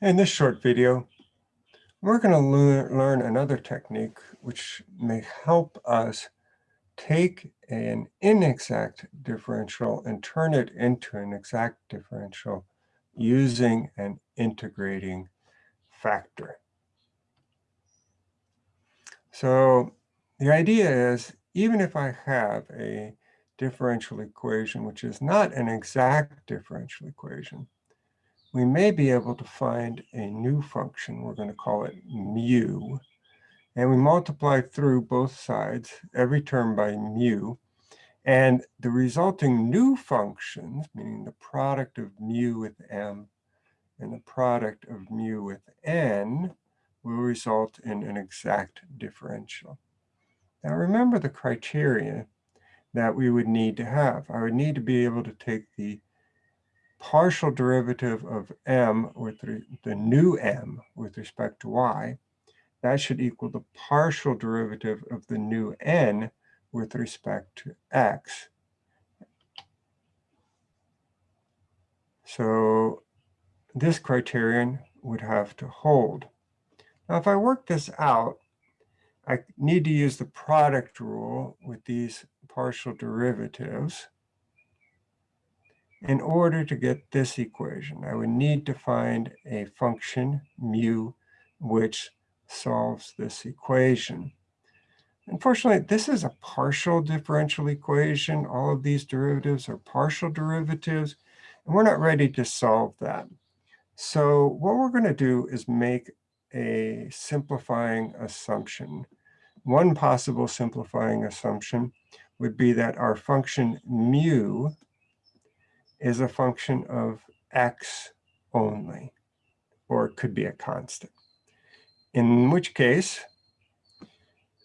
In this short video, we're going to learn, another technique which may help us take an inexact differential and turn it into an exact differential using an integrating factor. So the idea is, even if I have a differential equation which is not an exact differential equation, we may be able to find a new function. We're going to call it mu. And we multiply through both sides, every term by mu. And the resulting new functions, meaning the product of mu with m and the product of mu with n, will result in an exact differential. Now remember the criteria that we would need to have. I would need to be able to take the partial derivative of m with the new m with respect to y, that should equal the partial derivative of the new n with respect to x. So this criterion would have to hold. Now, if I work this out, I need to use the product rule with these partial derivatives. In order to get this equation, I would need to find a function, mu, which solves this equation. Unfortunately, this is a partial differential equation. All of these derivatives are partial derivatives, and we're not ready to solve that. So what we're going to do is make a simplifying assumption. One possible simplifying assumption would be that our function mu is a function of x only, or it could be a constant. In which case,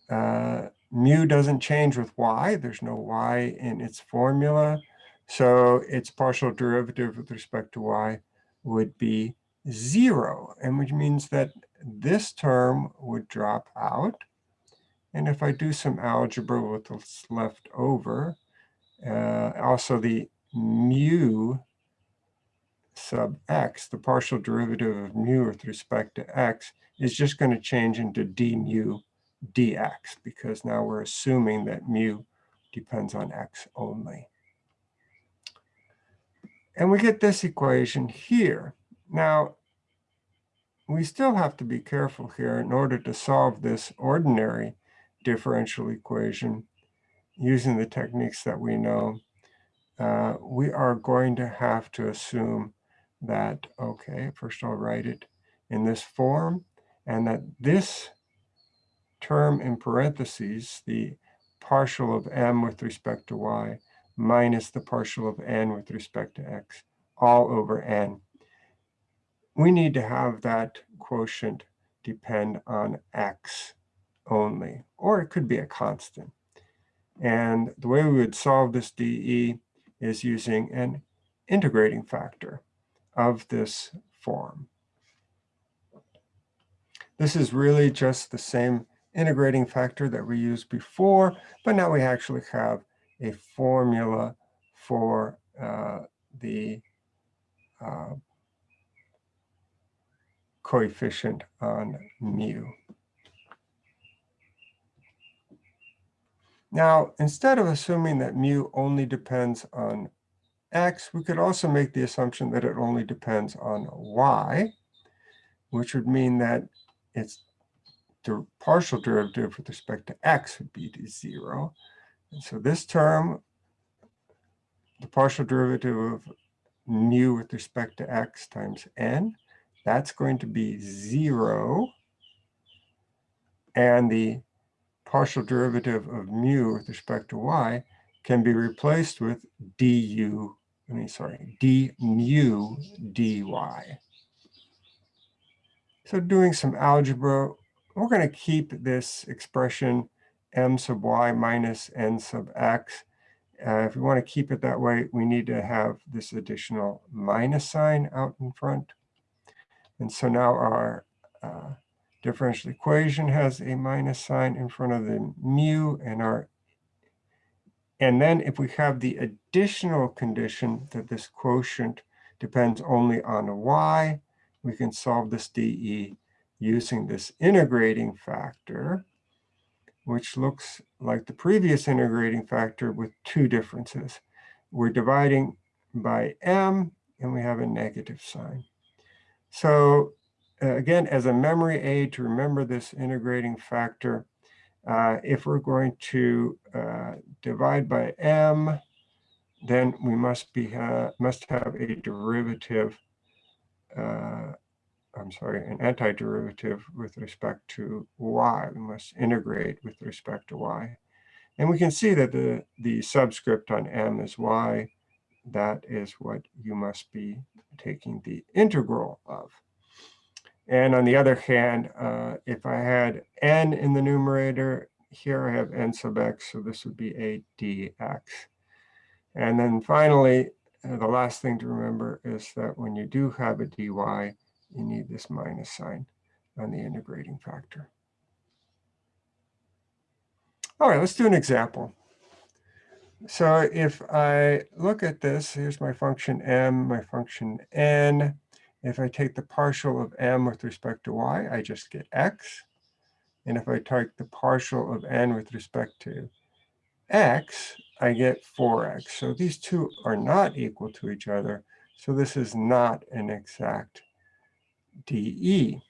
uh, mu doesn't change with y. There's no y in its formula. So its partial derivative with respect to y would be zero, and which means that this term would drop out. And if I do some algebra with what's left over, uh, also the mu sub x, the partial derivative of mu with respect to x, is just going to change into d mu dx, because now we're assuming that mu depends on x only. And we get this equation here. Now, we still have to be careful here in order to solve this ordinary differential equation using the techniques that we know uh, we are going to have to assume that, okay, first I'll write it in this form, and that this term in parentheses, the partial of m with respect to y, minus the partial of n with respect to x, all over n. We need to have that quotient depend on x only, or it could be a constant. And the way we would solve this DE is using an integrating factor of this form. This is really just the same integrating factor that we used before, but now we actually have a formula for uh, the uh, coefficient on mu. Now, instead of assuming that mu only depends on x, we could also make the assumption that it only depends on y, which would mean that its partial derivative with respect to x would be to zero. And so this term, the partial derivative of mu with respect to x times n, that's going to be zero. And the partial derivative of mu with respect to y can be replaced with du, I mean, sorry, d mu dy. So doing some algebra, we're going to keep this expression m sub y minus n sub x. Uh, if we want to keep it that way, we need to have this additional minus sign out in front. And so now our uh, differential equation has a minus sign in front of the mu and our and then if we have the additional condition that this quotient depends only on y, we can solve this dE using this integrating factor, which looks like the previous integrating factor with two differences. We're dividing by m, and we have a negative sign. So again, as a memory aid to remember this integrating factor, uh, if we're going to uh, divide by m, then we must be uh, must have a derivative uh, I'm sorry, an antiderivative with respect to y. We must integrate with respect to y. And we can see that the, the subscript on m is y. That is what you must be taking the integral of. And on the other hand, uh, if I had n in the numerator, here I have n sub x, so this would be a dx. And then finally, uh, the last thing to remember is that when you do have a dy, you need this minus sign on the integrating factor. All right, let's do an example. So if I look at this, here's my function m, my function n. If I take the partial of m with respect to y, I just get x. And if I take the partial of n with respect to x, I get 4x. So these two are not equal to each other. So this is not an exact dE.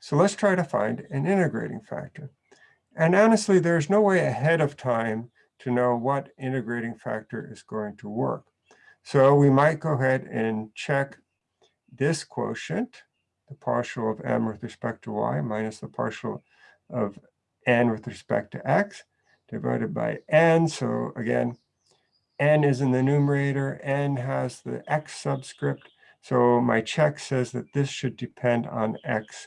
So let's try to find an integrating factor. And honestly, there's no way ahead of time to know what integrating factor is going to work. So we might go ahead and check this quotient, the partial of m with respect to y minus the partial of n with respect to x, divided by n. So again, n is in the numerator, n has the x subscript, so my check says that this should depend on X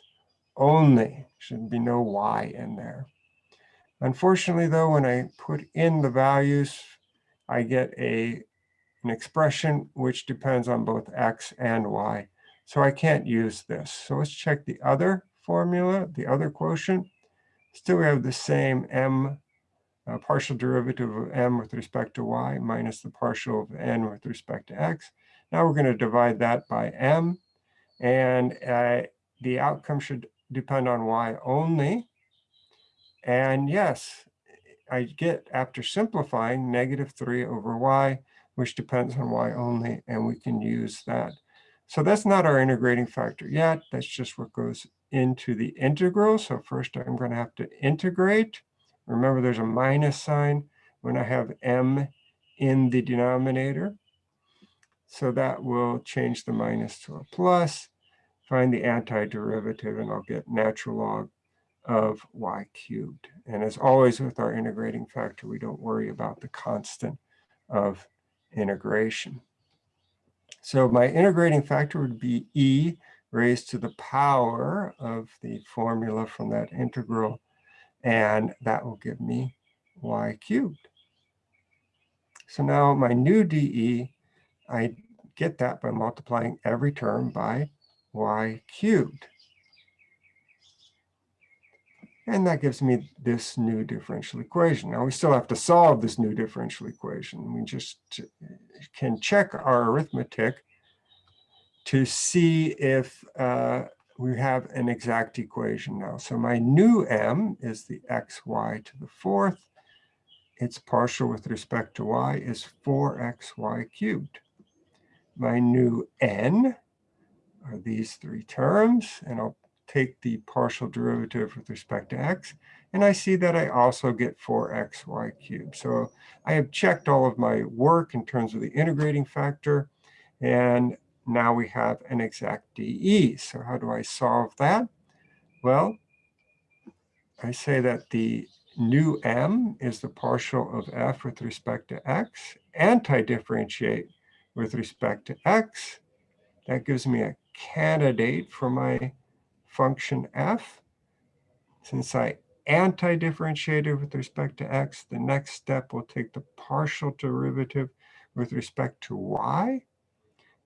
only. Should be no Y in there. Unfortunately, though, when I put in the values, I get a, an expression which depends on both X and Y. So I can't use this. So let's check the other formula, the other quotient. Still we have the same M uh, partial derivative of m with respect to y minus the partial of n with respect to x. Now we're going to divide that by m. And uh, the outcome should depend on y only. And yes, I get, after simplifying, negative 3 over y, which depends on y only, and we can use that. So that's not our integrating factor yet. That's just what goes into the integral. So first I'm going to have to integrate. Remember, there's a minus sign when I have m in the denominator. So that will change the minus to a plus, find the antiderivative, and I'll get natural log of y cubed. And as always with our integrating factor, we don't worry about the constant of integration. So my integrating factor would be e raised to the power of the formula from that integral and that will give me y cubed. So now my new dE, I get that by multiplying every term by y cubed. And that gives me this new differential equation. Now we still have to solve this new differential equation. We just can check our arithmetic to see if uh, we have an exact equation now. So my new m is the xy to the fourth. Its partial with respect to y is 4xy cubed. My new n are these three terms, and I'll take the partial derivative with respect to x, and I see that I also get 4xy cubed. So I have checked all of my work in terms of the integrating factor, and now we have an exact dE. So how do I solve that? Well, I say that the new m is the partial of f with respect to x, anti-differentiate with respect to x. That gives me a candidate for my function f. Since I anti-differentiated with respect to x, the next step will take the partial derivative with respect to y.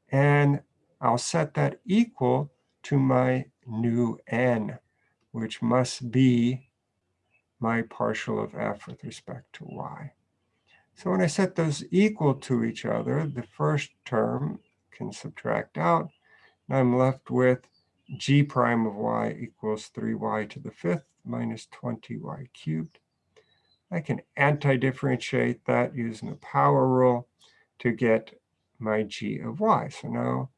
And I'll set that equal to my new n, which must be my partial of f with respect to y. So when I set those equal to each other, the first term can subtract out. And I'm left with g prime of y equals 3y to the fifth minus 20y cubed. I can anti-differentiate that using the power rule to get my g of y. So now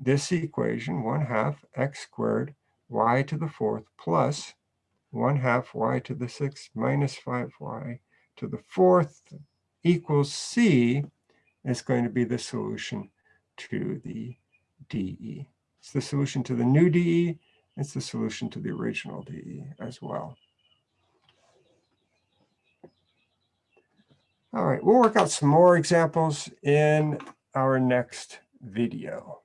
this equation, 1 half x squared y to the fourth plus 1 half y to the sixth minus 5y to the fourth equals c is going to be the solution to the DE. It's the solution to the new DE. It's the solution to the original DE as well. All right, we'll work out some more examples in our next video.